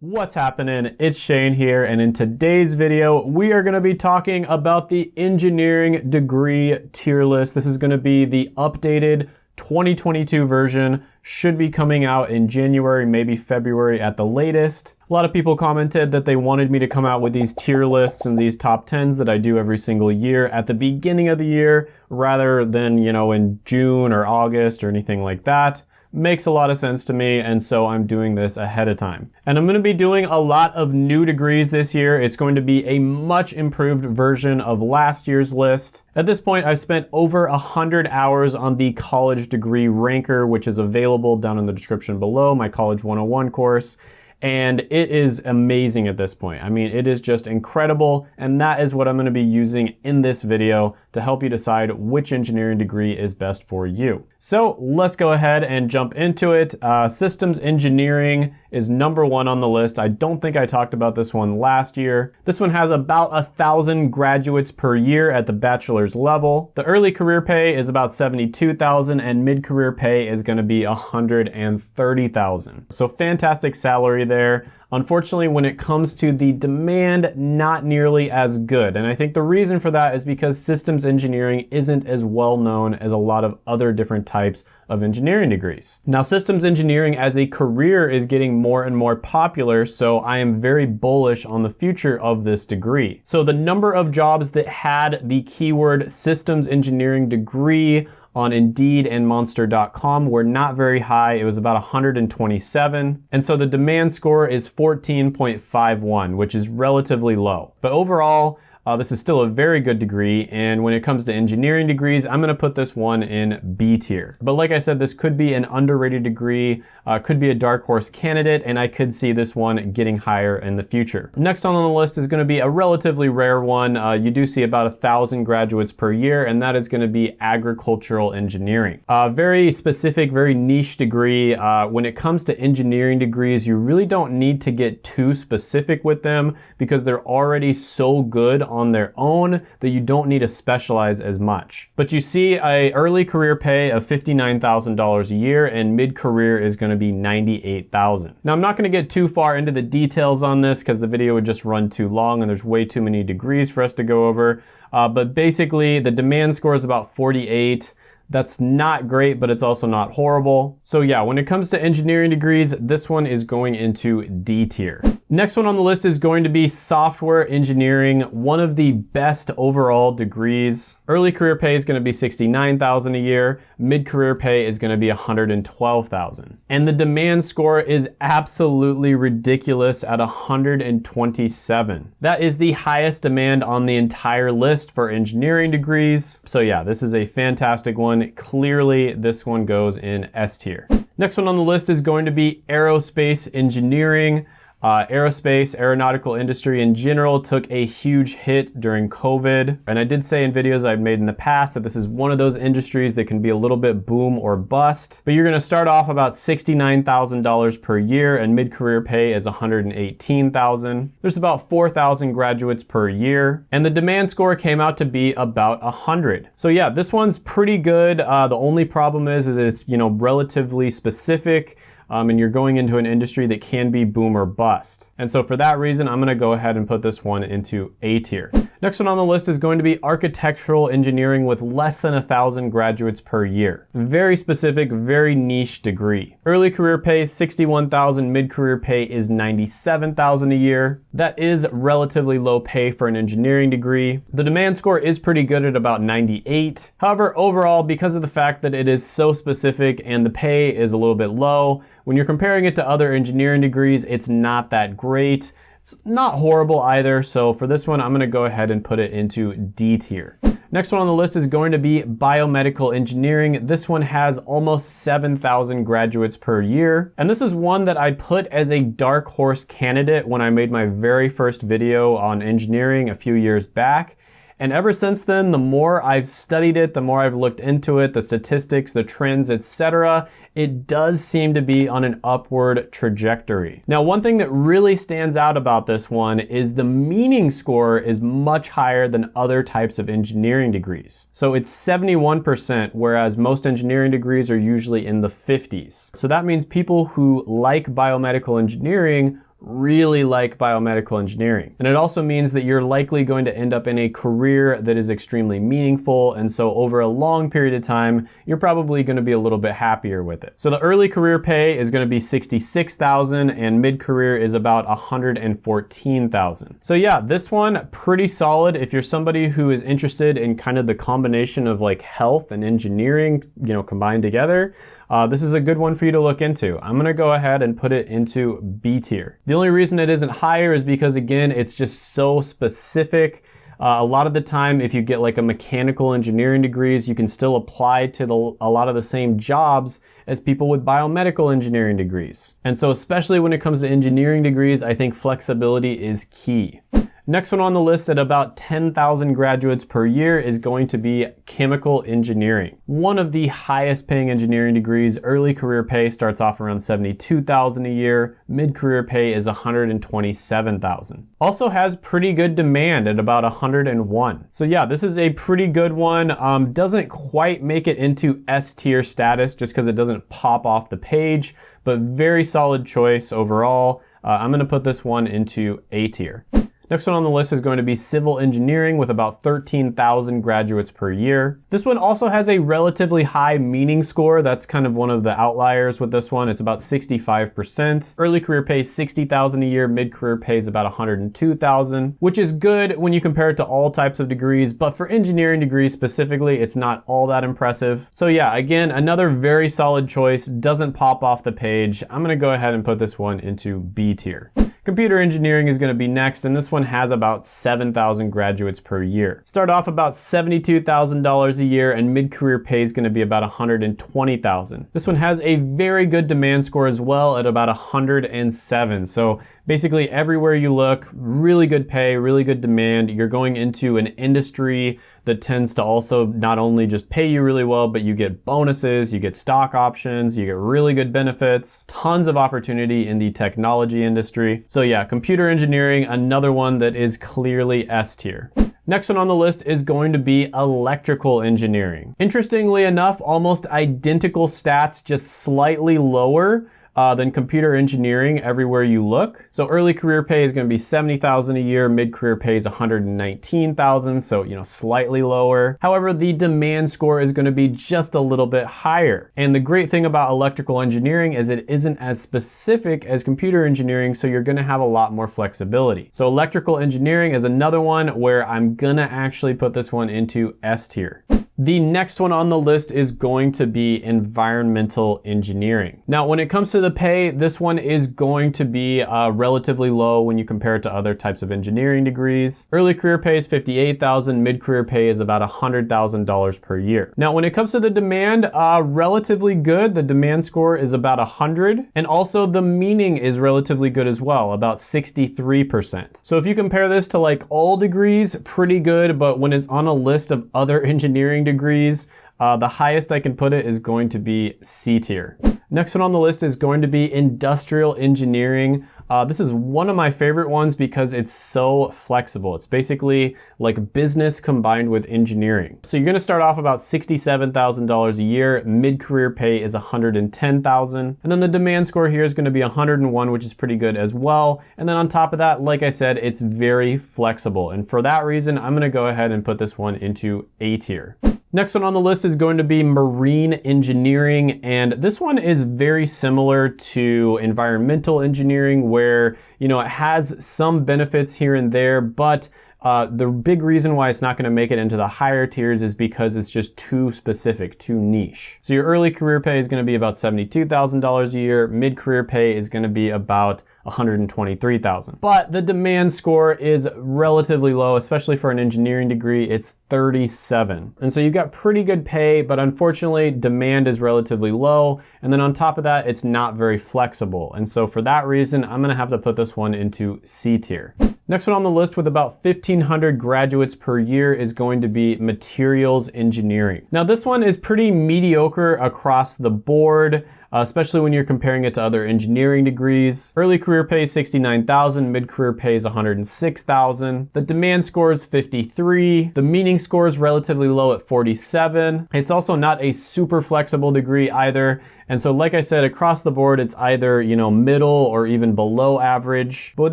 What's happening? It's Shane here, and in today's video, we are gonna be talking about the engineering degree tier list. This is gonna be the updated 2022 version, should be coming out in January, maybe February at the latest. A lot of people commented that they wanted me to come out with these tier lists and these top 10s that I do every single year at the beginning of the year, rather than, you know, in June or August or anything like that makes a lot of sense to me and so I'm doing this ahead of time. And I'm gonna be doing a lot of new degrees this year. It's going to be a much improved version of last year's list. At this point, I've spent over 100 hours on the college degree ranker, which is available down in the description below, my College 101 course and it is amazing at this point. I mean, it is just incredible, and that is what I'm gonna be using in this video to help you decide which engineering degree is best for you. So let's go ahead and jump into it. Uh, systems engineering is number one on the list. I don't think I talked about this one last year. This one has about a thousand graduates per year at the bachelor's level. The early career pay is about 72,000 and mid-career pay is gonna be 130,000. So fantastic salary there. Unfortunately, when it comes to the demand, not nearly as good. And I think the reason for that is because systems engineering isn't as well known as a lot of other different types of engineering degrees. Now, systems engineering as a career is getting more and more popular, so I am very bullish on the future of this degree. So the number of jobs that had the keyword systems engineering degree on Indeed and Monster.com were not very high. It was about 127. And so the demand score is 14.51, which is relatively low. But overall, uh, this is still a very good degree, and when it comes to engineering degrees, I'm gonna put this one in B tier. But like I said, this could be an underrated degree, uh, could be a dark horse candidate, and I could see this one getting higher in the future. Next on the list is gonna be a relatively rare one. Uh, you do see about a thousand graduates per year, and that is gonna be agricultural engineering. A very specific, very niche degree. Uh, when it comes to engineering degrees, you really don't need to get too specific with them because they're already so good on their own that you don't need to specialize as much. But you see a early career pay of $59,000 a year and mid-career is gonna be 98,000. Now I'm not gonna get too far into the details on this because the video would just run too long and there's way too many degrees for us to go over. Uh, but basically the demand score is about 48. That's not great, but it's also not horrible. So yeah, when it comes to engineering degrees, this one is going into D tier. Next one on the list is going to be software engineering, one of the best overall degrees. Early career pay is gonna be 69,000 a year. Mid-career pay is gonna be 112,000. And the demand score is absolutely ridiculous at 127. That is the highest demand on the entire list for engineering degrees. So yeah, this is a fantastic one. Clearly, this one goes in S tier. Next one on the list is going to be aerospace engineering. Uh, aerospace, aeronautical industry in general took a huge hit during COVID. And I did say in videos I've made in the past that this is one of those industries that can be a little bit boom or bust. But you're gonna start off about $69,000 per year and mid-career pay is 118,000. There's about 4,000 graduates per year. And the demand score came out to be about 100. So yeah, this one's pretty good. Uh, the only problem is, is it's, you know, relatively specific um, and you're going into an industry that can be boom or bust. And so for that reason, I'm gonna go ahead and put this one into A tier. Next one on the list is going to be architectural engineering with less than a thousand graduates per year. Very specific, very niche degree. Early career pay is 61,000, mid-career pay is 97,000 a year. That is relatively low pay for an engineering degree. The demand score is pretty good at about 98. However, overall, because of the fact that it is so specific and the pay is a little bit low, when you're comparing it to other engineering degrees, it's not that great. It's not horrible either, so for this one, I'm gonna go ahead and put it into D tier. Next one on the list is going to be biomedical engineering. This one has almost 7,000 graduates per year. And this is one that I put as a dark horse candidate when I made my very first video on engineering a few years back. And ever since then, the more I've studied it, the more I've looked into it, the statistics, the trends, etc., it does seem to be on an upward trajectory. Now, one thing that really stands out about this one is the meaning score is much higher than other types of engineering degrees. So it's 71%, whereas most engineering degrees are usually in the 50s. So that means people who like biomedical engineering really like biomedical engineering. And it also means that you're likely going to end up in a career that is extremely meaningful. And so over a long period of time, you're probably going to be a little bit happier with it. So the early career pay is going to be 66,000 and mid-career is about 114,000. So yeah, this one pretty solid if you're somebody who is interested in kind of the combination of like health and engineering, you know, combined together. Uh, this is a good one for you to look into. I'm gonna go ahead and put it into B tier. The only reason it isn't higher is because again, it's just so specific. Uh, a lot of the time, if you get like a mechanical engineering degrees, you can still apply to the, a lot of the same jobs as people with biomedical engineering degrees. And so especially when it comes to engineering degrees, I think flexibility is key. Next one on the list at about 10,000 graduates per year is going to be chemical engineering. One of the highest paying engineering degrees, early career pay starts off around 72,000 a year, mid-career pay is 127,000. Also has pretty good demand at about 101. So yeah, this is a pretty good one. Um, doesn't quite make it into S tier status just because it doesn't pop off the page, but very solid choice overall. Uh, I'm gonna put this one into A tier. Next one on the list is going to be civil engineering with about 13,000 graduates per year. This one also has a relatively high meaning score. That's kind of one of the outliers with this one. It's about 65%. Early career pays 60,000 a year, mid-career pays about 102,000, which is good when you compare it to all types of degrees, but for engineering degrees specifically, it's not all that impressive. So yeah, again, another very solid choice, doesn't pop off the page. I'm gonna go ahead and put this one into B tier. Computer engineering is gonna be next, and this one has about 7,000 graduates per year. Start off about $72,000 a year, and mid-career pay is gonna be about 120,000. This one has a very good demand score as well at about 107. So basically everywhere you look, really good pay, really good demand. You're going into an industry that tends to also not only just pay you really well, but you get bonuses, you get stock options, you get really good benefits, tons of opportunity in the technology industry. So yeah, computer engineering, another one that is clearly S tier. Next one on the list is going to be electrical engineering. Interestingly enough, almost identical stats, just slightly lower uh, than computer engineering everywhere you look. So early career pay is gonna be 70,000 a year, mid-career pay is 119,000, so you know, slightly lower. However, the demand score is gonna be just a little bit higher. And the great thing about electrical engineering is it isn't as specific as computer engineering, so you're gonna have a lot more flexibility. So electrical engineering is another one where I'm gonna actually put this one into S tier. The next one on the list is going to be environmental engineering. Now, when it comes to the pay, this one is going to be uh, relatively low when you compare it to other types of engineering degrees. Early career pay is 58,000, mid-career pay is about $100,000 per year. Now, when it comes to the demand, uh, relatively good. The demand score is about 100, and also the meaning is relatively good as well, about 63%. So if you compare this to like all degrees, pretty good, but when it's on a list of other engineering degrees. Uh, the highest I can put it is going to be C tier. Next one on the list is going to be industrial engineering. Uh, this is one of my favorite ones because it's so flexible. It's basically like business combined with engineering. So you're gonna start off about $67,000 a year. Mid-career pay is 110,000. And then the demand score here is gonna be 101, which is pretty good as well. And then on top of that, like I said, it's very flexible. And for that reason, I'm gonna go ahead and put this one into A tier. Next one on the list is going to be marine engineering. And this one is very similar to environmental engineering where, you know, it has some benefits here and there, but uh, the big reason why it's not gonna make it into the higher tiers is because it's just too specific, too niche. So your early career pay is gonna be about $72,000 a year, mid-career pay is gonna be about 123,000. But the demand score is relatively low, especially for an engineering degree, it's 37. And so you've got pretty good pay, but unfortunately demand is relatively low. And then on top of that, it's not very flexible. And so for that reason, I'm gonna have to put this one into C tier. Next one on the list with about 1,500 graduates per year is going to be materials engineering. Now this one is pretty mediocre across the board especially when you're comparing it to other engineering degrees. Early career pay is 69,000, mid-career pay is 106,000. The demand score is 53. The meaning score is relatively low at 47. It's also not a super flexible degree either. And so like I said, across the board, it's either, you know, middle or even below average. But with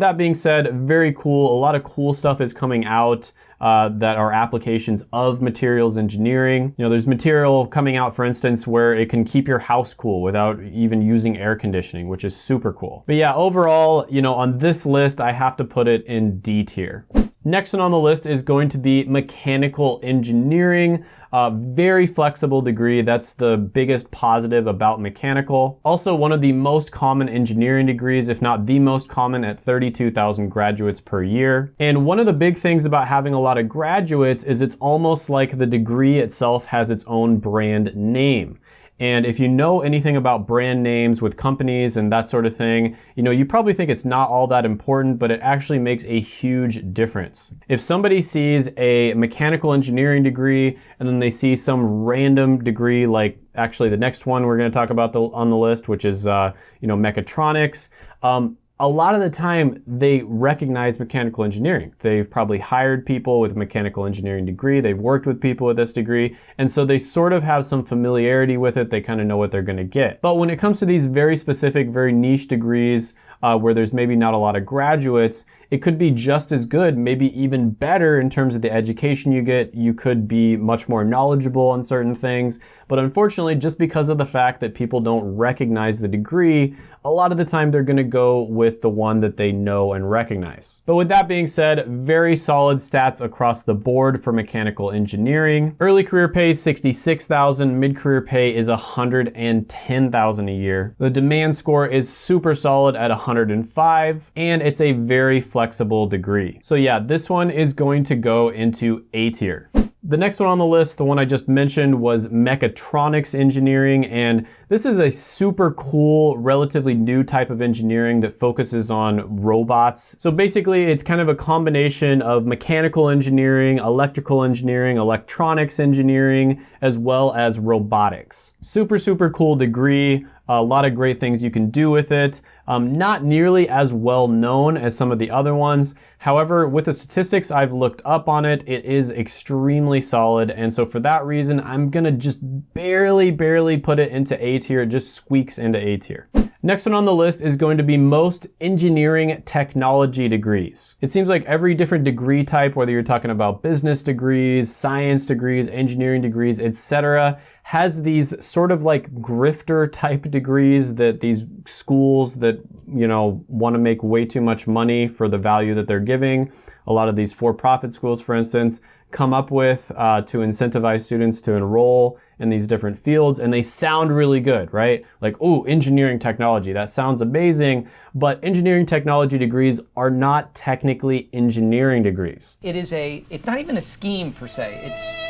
that being said, very cool. A lot of cool stuff is coming out uh, that are applications of materials engineering. You know, there's material coming out, for instance, where it can keep your house cool without even using air conditioning, which is super cool. But yeah, overall, you know, on this list, I have to put it in D tier. Next one on the list is going to be mechanical engineering. A very flexible degree. That's the biggest positive about mechanical. Also one of the most common engineering degrees, if not the most common at 32,000 graduates per year. And one of the big things about having a lot of graduates is it's almost like the degree itself has its own brand name. And if you know anything about brand names with companies and that sort of thing, you know, you probably think it's not all that important, but it actually makes a huge difference. If somebody sees a mechanical engineering degree and then they see some random degree like actually the next one we're going to talk about the, on the list, which is, uh, you know, mechatronics, um, a lot of the time they recognize mechanical engineering. They've probably hired people with a mechanical engineering degree. They've worked with people with this degree. And so they sort of have some familiarity with it. They kind of know what they're going to get. But when it comes to these very specific, very niche degrees, uh, where there's maybe not a lot of graduates, it could be just as good, maybe even better in terms of the education you get. You could be much more knowledgeable on certain things. But unfortunately, just because of the fact that people don't recognize the degree, a lot of the time they're gonna go with the one that they know and recognize. But with that being said, very solid stats across the board for mechanical engineering. Early career pay is 66,000, mid-career pay is 110,000 a year. The demand score is super solid at 100 105, and it's a very flexible degree. So yeah, this one is going to go into A tier. The next one on the list, the one I just mentioned, was mechatronics engineering, and this is a super cool, relatively new type of engineering that focuses on robots. So basically, it's kind of a combination of mechanical engineering, electrical engineering, electronics engineering, as well as robotics. Super, super cool degree a lot of great things you can do with it. Um, not nearly as well known as some of the other ones. However, with the statistics I've looked up on it, it is extremely solid. And so for that reason, I'm gonna just barely, barely put it into A tier. It just squeaks into A tier. Next one on the list is going to be most engineering technology degrees. It seems like every different degree type, whether you're talking about business degrees, science degrees, engineering degrees, etc., has these sort of like grifter type degrees that these schools that, you know, want to make way too much money for the value that they're giving. A lot of these for-profit schools, for instance, come up with uh, to incentivize students to enroll in these different fields and they sound really good, right? Like, oh, engineering technology, that sounds amazing, but engineering technology degrees are not technically engineering degrees. It is a, it's not even a scheme per se, it's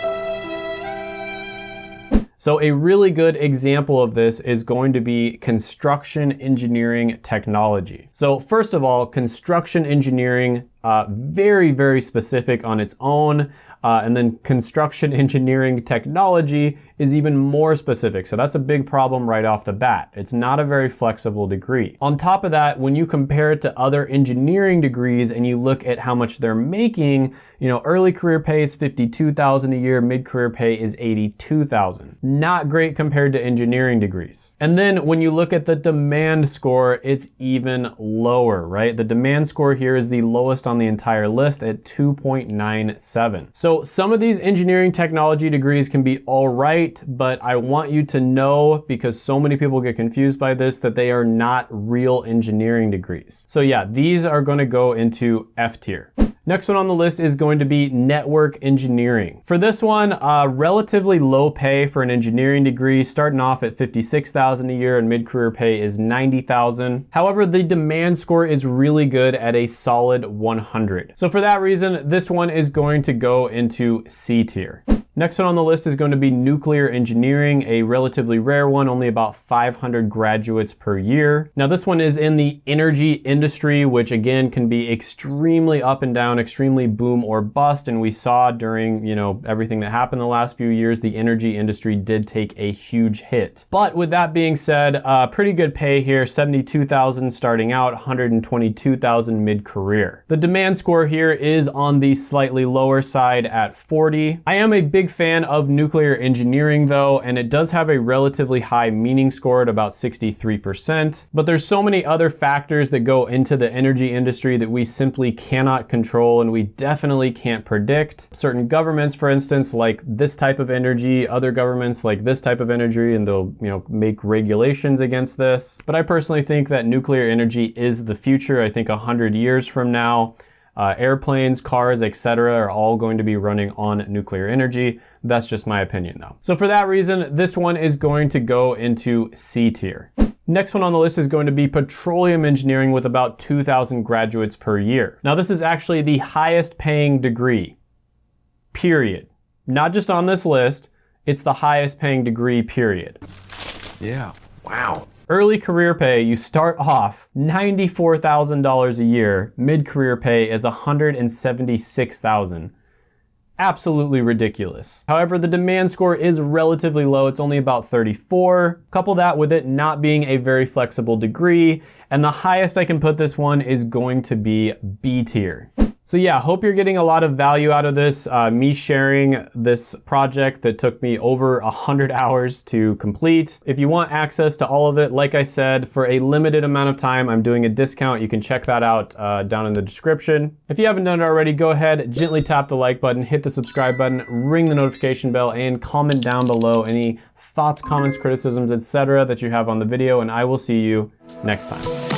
so a really good example of this is going to be construction engineering technology. So first of all, construction engineering uh, very, very specific on its own. Uh, and then construction engineering technology is even more specific. So that's a big problem right off the bat. It's not a very flexible degree. On top of that, when you compare it to other engineering degrees and you look at how much they're making, you know, early career pay is 52,000 a year, mid-career pay is 82,000. Not great compared to engineering degrees. And then when you look at the demand score, it's even lower, right? The demand score here is the lowest on the entire list at 2.97. So some of these engineering technology degrees can be all right, but I want you to know, because so many people get confused by this, that they are not real engineering degrees. So yeah, these are gonna go into F tier. Next one on the list is going to be network engineering. For this one, uh, relatively low pay for an engineering degree, starting off at 56,000 a year and mid-career pay is 90,000. However, the demand score is really good at a solid 100. So for that reason, this one is going to go into C tier. Next one on the list is going to be nuclear engineering, a relatively rare one, only about 500 graduates per year. Now this one is in the energy industry, which again can be extremely up and down, extremely boom or bust. And we saw during, you know, everything that happened the last few years, the energy industry did take a huge hit. But with that being said, uh, pretty good pay here, 72,000 starting out, 122,000 mid-career. The demand score here is on the slightly lower side at 40. I am a big big fan of nuclear engineering though, and it does have a relatively high meaning score at about 63%. But there's so many other factors that go into the energy industry that we simply cannot control and we definitely can't predict. Certain governments, for instance, like this type of energy, other governments like this type of energy, and they'll you know make regulations against this. But I personally think that nuclear energy is the future. I think 100 years from now, uh, airplanes, cars, etc. are all going to be running on nuclear energy. That's just my opinion though. So for that reason, this one is going to go into C tier. Next one on the list is going to be petroleum engineering with about 2,000 graduates per year. Now this is actually the highest paying degree, period. Not just on this list, it's the highest paying degree, period. Yeah, wow. Early career pay, you start off $94,000 a year. Mid-career pay is $176,000. Absolutely ridiculous. However, the demand score is relatively low. It's only about 34. Couple that with it not being a very flexible degree, and the highest I can put this one is going to be B tier. So yeah, hope you're getting a lot of value out of this. Uh, me sharing this project that took me over 100 hours to complete. If you want access to all of it, like I said, for a limited amount of time, I'm doing a discount. You can check that out uh, down in the description. If you haven't done it already, go ahead, gently tap the like button, hit the subscribe button, ring the notification bell, and comment down below any thoughts, comments, criticisms, etc. that you have on the video, and I will see you next time.